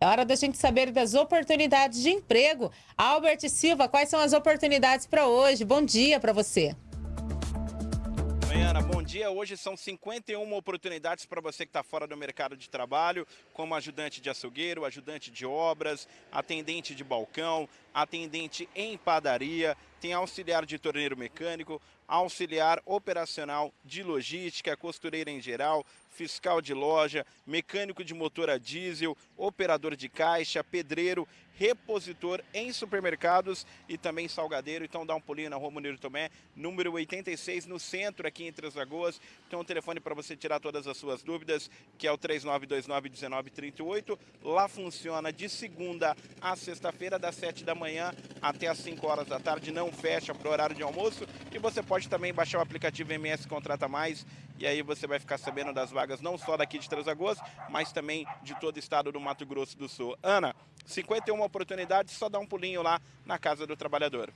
É hora da gente saber das oportunidades de emprego. Albert Silva, quais são as oportunidades para hoje? Bom dia para você. Ana, bom dia. Hoje são 51 oportunidades para você que está fora do mercado de trabalho, como ajudante de açougueiro, ajudante de obras, atendente de balcão, atendente em padaria, tem auxiliar de torneiro mecânico, auxiliar operacional de logística, costureira em geral, fiscal de loja, mecânico de motor a diesel, operador de caixa, pedreiro, repositor em supermercados e também salgadeiro. Então dá um pulinho na rua Munir Tomé, número 86, no centro aqui em Três Lagoas. Então o telefone para você tirar todas as suas dúvidas, que é o 3929-1938. Lá funciona de segunda a sexta-feira, das 7 da manhã até as 5 horas da tarde. Não fecha para o horário de almoço. E você pode também baixar o aplicativo MS Contrata Mais e aí você vai ficar sabendo das vagas não só daqui de Três Lagoas, mas também de todo o estado do Mato Grosso do Sul. Ana, 51 oportunidades, só dá um pulinho lá na Casa do Trabalhador.